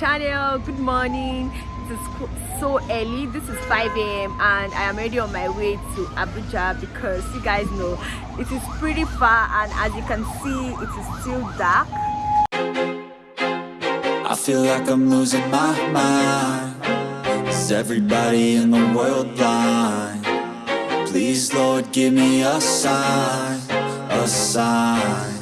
channel. Good morning. It is so early. This is 5 a.m and i am already on my way to abuja because you guys know it is pretty far and as you can see it is still dark. I feel like i'm losing my mind. Is everybody in the world blind? Please lord give me a sign a sign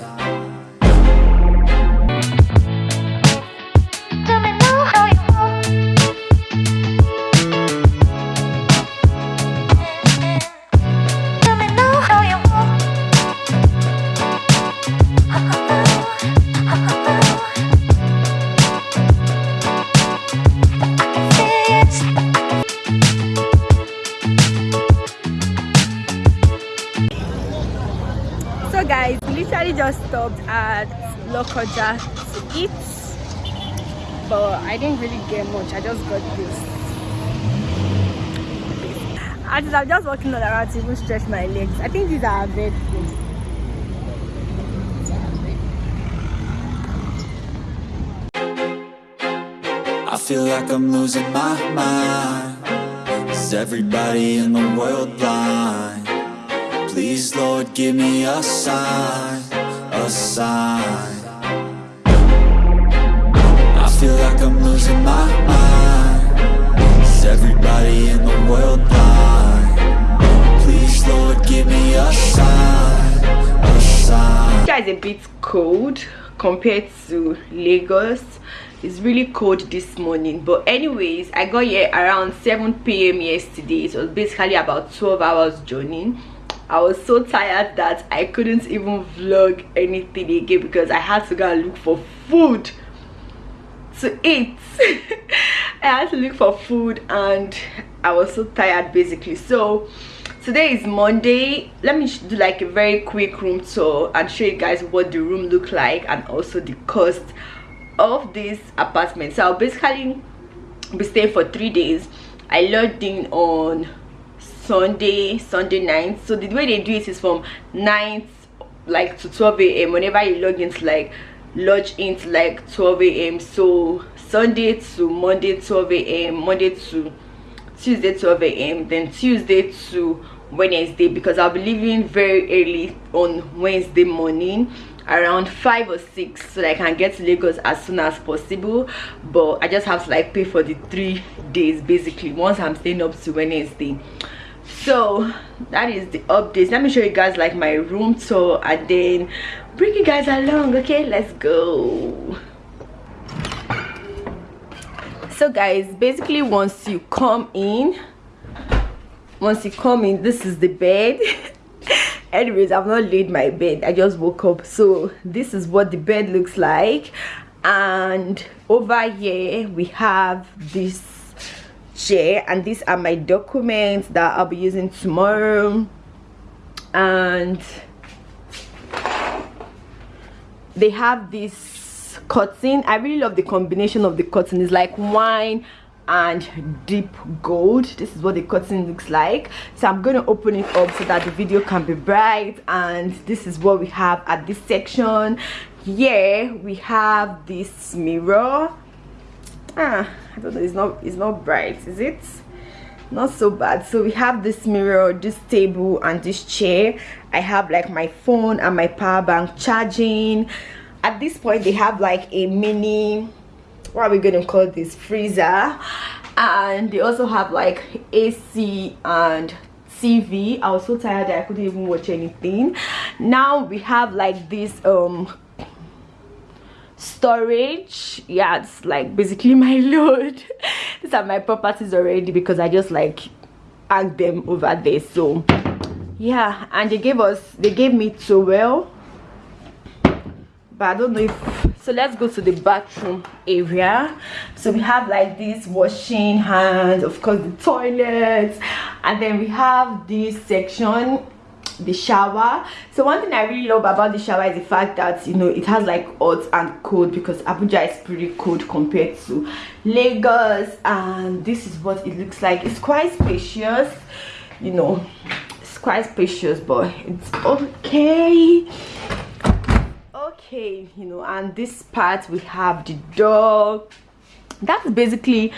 just stopped at Lokoja to eat but I didn't really get much. I just got this. As I'm just walking all around to even stretch my legs. I think these are bed I feel like I'm losing my mind. Is everybody in the world blind? Please Lord give me a sign a sign. I feel like I'm losing my mind. Is everybody in the world blind? Please, Lord, give me a sign, a sign. It's a bit cold compared to Lagos. It's really cold this morning but anyways i got here around 7 p.m yesterday. So it was basically about 12 hours journey I was so tired that I couldn't even vlog anything again because I had to go and look for food to eat. I had to look for food and I was so tired basically. So today is Monday. Let me do like a very quick room tour and show you guys what the room look like and also the cost of this apartment. So I'll basically be staying for three days. I logged in on sunday sunday night. So the way they do it is from 9 like to 12 a.m whenever you log into like lodge into like 12 a.m so sunday to monday 12 a.m monday to tuesday 12 a.m then tuesday to wednesday because i'll be leaving very early on wednesday morning around five or six so that i can get to lagos as soon as possible. But i just have to like pay for the three days basically once i'm staying up to wednesday so that is the updates. Let me show you guys like my room tour and then bring you guys along okay? Let's go. So guys basically once you come in once you come in this is the bed. Anyways i've not laid my bed. I just woke up. So this is what the bed looks like. And over here we have this chair and these are my documents that i'll be using tomorrow. And they have this cotton. I really love the combination of the cotton. It's like wine and deep gold. This is what the cotton looks like. So i'm going to open it up so that the video can be bright. And this is what we have at this section. Here we have this mirror ah i don't know it's not it's not bright is it? Not so bad. So we have this mirror this table and this chair. I have like my phone and my power bank charging. At this point they have like a mini what are we gonna call this freezer. And they also have like ac and tv i was so tired that i couldn't even watch anything. Now we have like this um storage yeah it's like basically my load. These are my properties already because i just like hang them over there. So yeah and they gave us they gave me towel but i don't know if so let's go to the bathroom area. So we have like this washing hands of course the toilets and then we have this section the shower. So one thing i really love about the shower is the fact that you know it has like hot and cold because abuja is pretty cold compared to lagos and this is what it looks like. It's quite spacious you know it's quite spacious but it's okay. Okay you know and this part we have the door. That's basically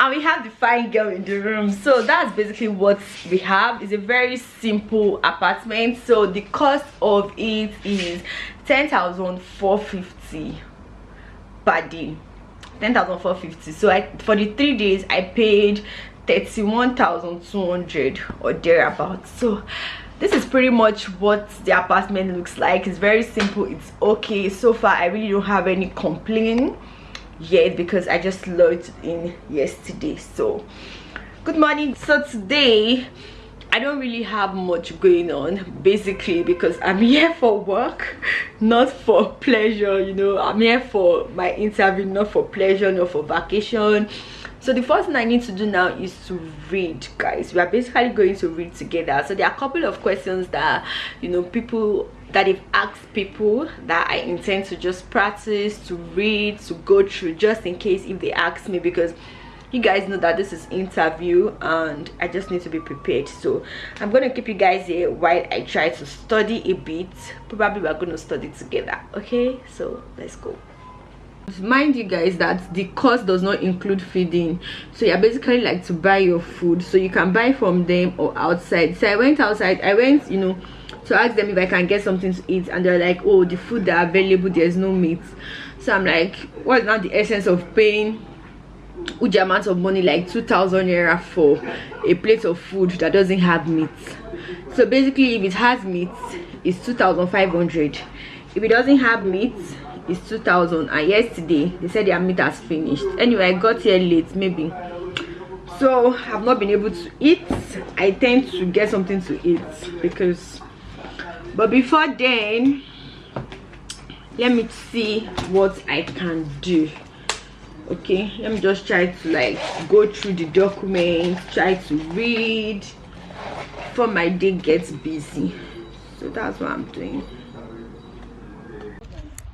and we have the fine girl in the room. So that's basically what we have. It's a very simple apartment. So the cost of it is 10,450 per day. 10,450 so I for the three days I paid 31,200 or thereabouts so this is pretty much what the apartment looks like. It's very simple. It's okay. So far I really don't have any complaint yet because i just logged in yesterday so. Good morning. So today i don't really have much going on basically because i'm here for work not for pleasure you know. I'm here for my interview not for pleasure not for vacation. So the first thing i need to do now is to read guys. We are basically going to read together. So there are a couple of questions that you know people that if asked people that i intend to just practice to read to go through just in case if they ask me because you guys know that this is interview and i just need to be prepared. So i'm gonna keep you guys here while i try to study a bit. Probably we're gonna study together okay? So let's go. Mind you guys that the cost does not include feeding. So you're basically like to buy your food. So you can buy from them or outside. So i went outside i went you know to ask them if i can get something to eat and they're like oh the food that available there's no meat. So i'm like what's not the essence of paying huge amount of money like 2000 naira for a plate of food that doesn't have meat? So basically if it has meat it's 2500 if it doesn't have meat it's 2000 and yesterday they said their meat has finished. Anyway i got here late maybe. So i've not been able to eat. I tend to get something to eat because but before then let me see what i can do. Okay let me just try to like go through the documents try to read before my day gets busy. So that's what i'm doing.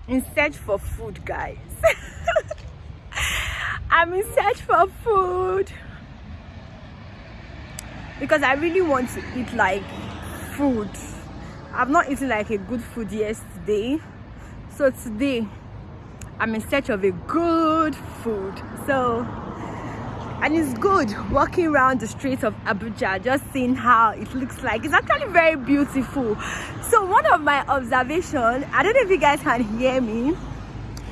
In search for food guys. I'm in search for food. Because i really want to eat like food i've not eaten like a good food yesterday. So today i'm in search of a good food. So and it's good walking around the streets of abuja just seeing how it looks like. It's actually very beautiful. So one of my observation i don't know if you guys can hear me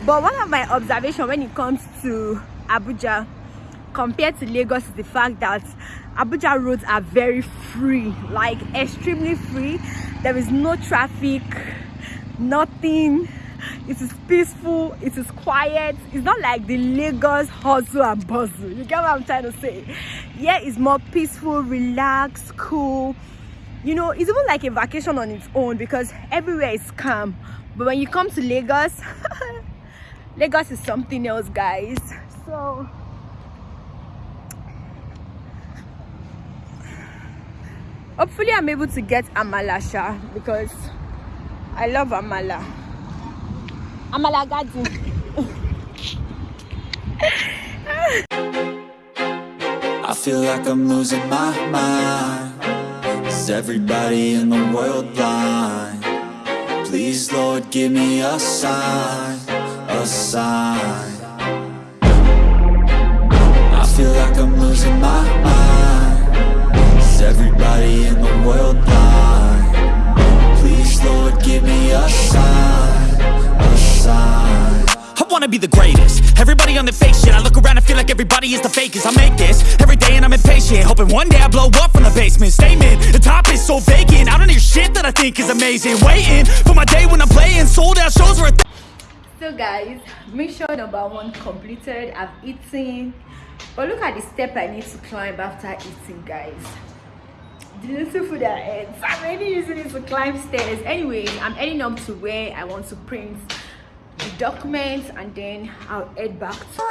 but one of my observation when it comes to abuja compared to lagos is the fact that abuja roads are very free like extremely free there is no traffic nothing. It is peaceful it is quiet. It's not like the lagos hustle and bustle. You get what i'm trying to say? Yeah it's more peaceful relaxed cool. You know it's even like a vacation on its own because everywhere is calm. But when you come to lagos lagos is something else guys. So hopefully i'm able to get amalasha because i love amala. Amala garden I feel like I'm losing my mind. Is everybody in the world blind? Please Lord give me a sign, a sign. I feel like I'm losing my mind be the greatest. Everybody on the fake shit I look around and feel like everybody is the fakest. I make this every day and I'm impatient Hoping one day I blow up from the basement. Statement, the top is so vacant I don't hear shit that I think is amazing. Waiting for my day when I'm playing Sold out shows are a so guys mission number one completed i've eaten. But look at the step i need to climb after eating guys. The little food i ate. I'm already using it to climb stairs. Anyways i'm heading up to where i want to print the documents and then i'll head back to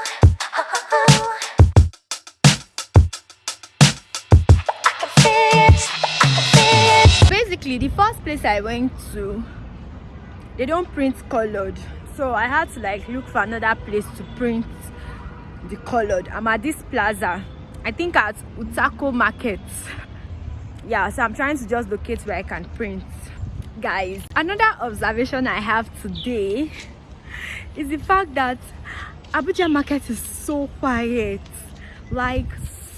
basically the first place i went to they don't print colored. So i had to like look for another place to print the colored. I'm at this plaza i think at utako market. Yeah so i'm trying to just locate where i can print. Guys another observation i have today is the fact that abuja market is so quiet like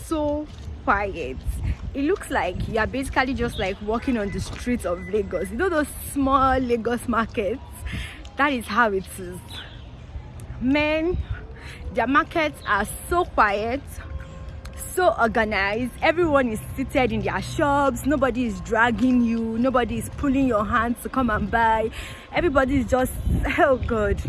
so quiet. It looks like you're basically just like walking on the streets of lagos. You know those small lagos markets? That is how it is. Men their markets are so quiet so organized. Everyone is seated in their shops. Nobody is dragging you. Nobody is pulling your hands to come and buy. Everybody is just oh god.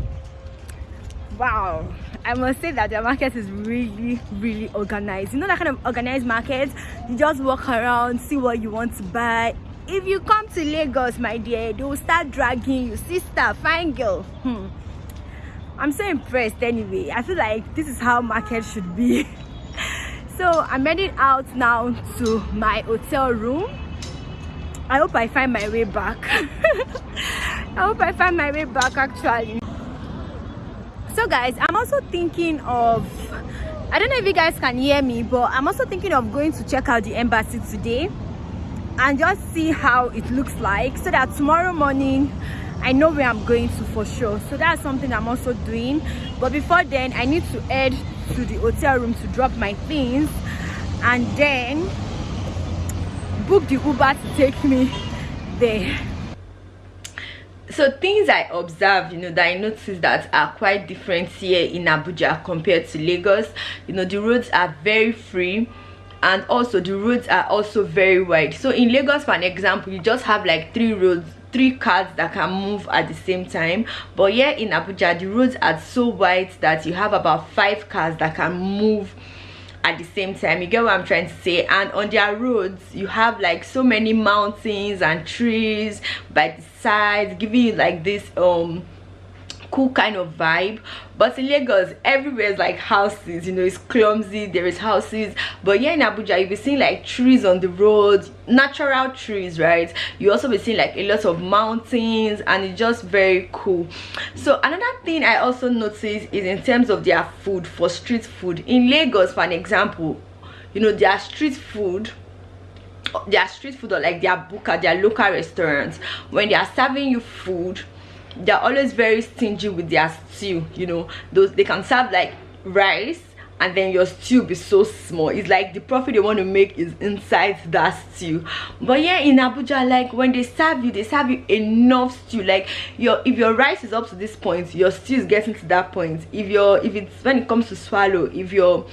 Wow. I must say that the market is really really organized. You know that kind of organized market? You just walk around see what you want to buy. If you come to lagos my dear they will start dragging you. Sister fine girl. Hmm. i'm so impressed anyway. I feel like this is how market should be so i'm heading out now to my hotel room. I hope i find my way back. I hope i find my way back actually. So guys i'm also thinking of i don't know if you guys can hear me but i'm also thinking of going to check out the embassy today and just see how it looks like so that tomorrow morning I know where I'm going to for sure. So that's something I'm also doing. But before then I need to head to the hotel room to drop my things and then book the Uber to take me there. So things i observed you know that i noticed that are quite different here in abuja compared to lagos you know the roads are very free and also the roads are also very wide. So in lagos for an example you just have like three roads three cars that can move at the same time. But here in abuja the roads are so wide that you have about five cars that can move at the same time. You get what i'm trying to say? And on their roads you have like so many mountains and trees by the sides giving you like this um cool kind of vibe but in lagos everywhere is like houses you know it's clumsy there is houses. But here in abuja you'll be seeing like trees on the road natural trees right? You also be seeing like a lot of mountains and it's just very cool. So another thing i also noticed is in terms of their food for street food. In lagos for an example you know their street food their street food or like their buka their local restaurants when they are serving you food they're always very stingy with their stew you know. Those they can serve like rice and then your stew be so small. It's like the profit they want to make is inside that stew. But yeah in abuja like when they serve you they serve you enough stew. Like your if your rice is up to this point your stew is getting to that point. If your if it's when it comes to swallow if your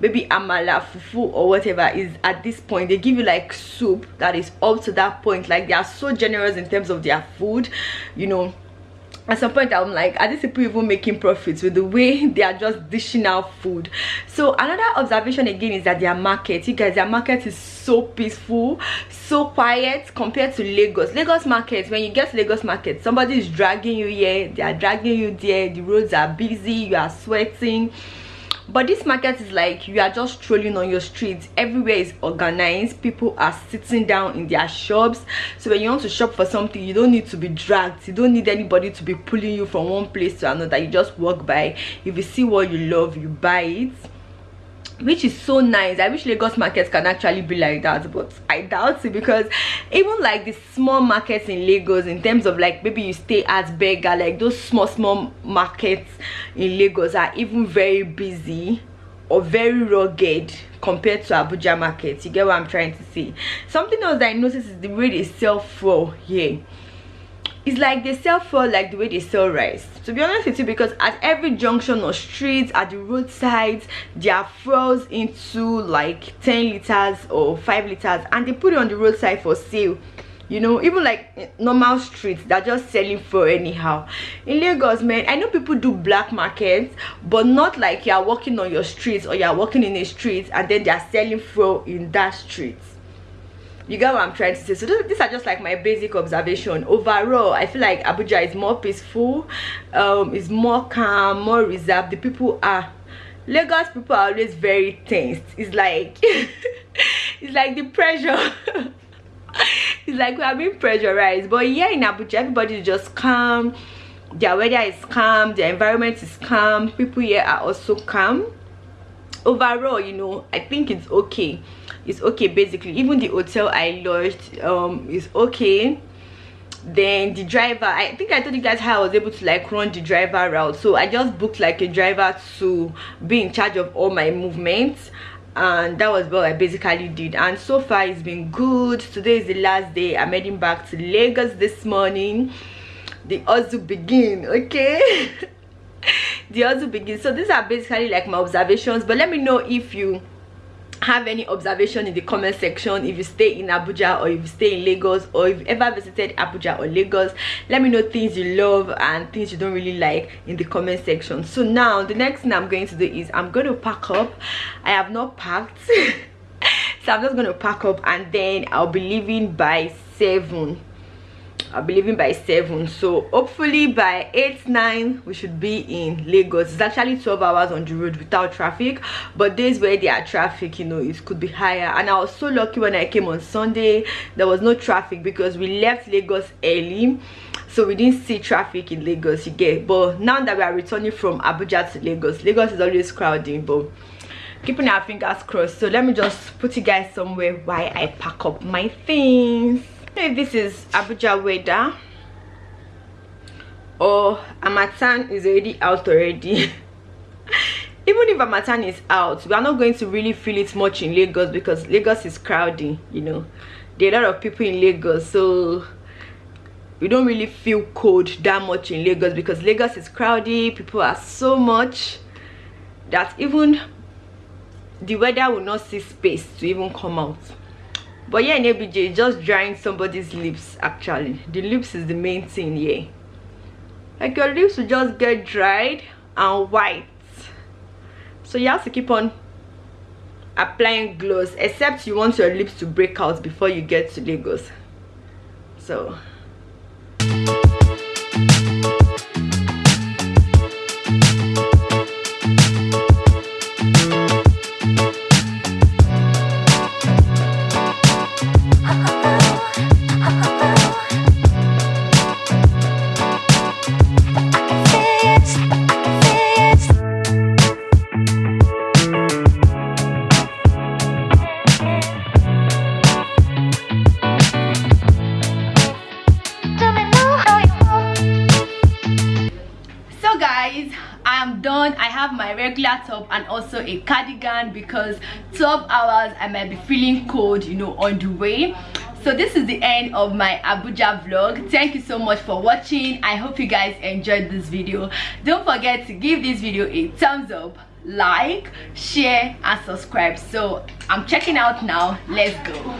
maybe amala fufu or whatever is at this point they give you like soup that is up to that point. Like they are so generous in terms of their food you know at some point i'm like are these people even making profits with the way they are just dishing out food? So another observation again is that their market you guys their market is so peaceful so quiet compared to lagos. Lagos market when you get to lagos market somebody is dragging you here they are dragging you there the roads are busy you are sweating but this market is like you are just strolling on your streets. Everywhere is organized. People are sitting down in their shops. So when you want to shop for something you don't need to be dragged. You don't need anybody to be pulling you from one place to another. You just walk by. If you see what you love you buy it which is so nice. I wish lagos markets can actually be like that but i doubt it because even like the small markets in lagos in terms of like maybe you stay at beggar like those small small markets in lagos are even very busy or very rugged compared to abuja markets. You get what i'm trying to say? Something else that i noticed is the way they sell for here it's like they sell for like the way they sell rice. To be honest with you because at every junction or streets at the roadsides they are froze into like 10 liters or 5 liters and they put it on the roadside for sale. You know even like normal streets they're just selling for anyhow. In lagos man i know people do black markets but not like you're walking on your streets or you're walking in a street and then they're selling for in that street you get what i'm trying to say? So this, these are just like my basic observation. Overall i feel like abuja is more peaceful um is more calm more reserved. The people are lagos people are always very tense. It's like it's like the pressure. It's like we are being pressurized. But here in abuja everybody is just calm. Their weather is calm. The environment is calm. People here are also calm. Overall you know i think it's okay it's okay basically. Even the hotel i lodged um is okay. Then the driver i think i told you guys how i was able to like run the driver route. So i just booked like a driver to be in charge of all my movements. And that was what i basically did. And so far it's been good. Today is the last day. I'm heading back to lagos this morning. The also begin okay? The also begin. So these are basically like my observations. But let me know if you have any observation in the comment section. If you stay in abuja or if you stay in lagos or if you ever visited abuja or lagos let me know things you love and things you don't really like in the comment section. So now the next thing i'm going to do is i'm going to pack up. I have not packed. So i'm just going to pack up and then i'll be leaving by seven I'll be leaving by 7 so hopefully by 8 9 we should be in Lagos. It's actually 12 hours on the road without traffic but days where there are traffic you know it could be higher. And I was so lucky when I came on Sunday there was no traffic because we left Lagos early so we didn't see traffic in Lagos you get. But now that we are returning from Abuja to Lagos Lagos is always crowding but keeping our fingers crossed. So let me just put you guys somewhere while I pack up my things if this is abuja weather or oh, harmattan is already out already. Even if harmattan is out we are not going to really feel it much in lagos because lagos is crowding you know. There are a lot of people in lagos so we don't really feel cold that much in lagos because lagos is crowded people are so much that even the weather will not see space to even come out but yeah in abj just drying somebody's lips actually. The lips is the main thing yeah. Like your lips will just get dried and white. So you have to keep on applying gloss except you want your lips to break out before you get to lagos. So regular top and also a cardigan because 12 hours i might be feeling cold you know on the way. So this is the end of my abuja vlog. Thank you so much for watching. I hope you guys enjoyed this video. Don't forget to give this video a thumbs up like share and subscribe. So i'm checking out now. Let's go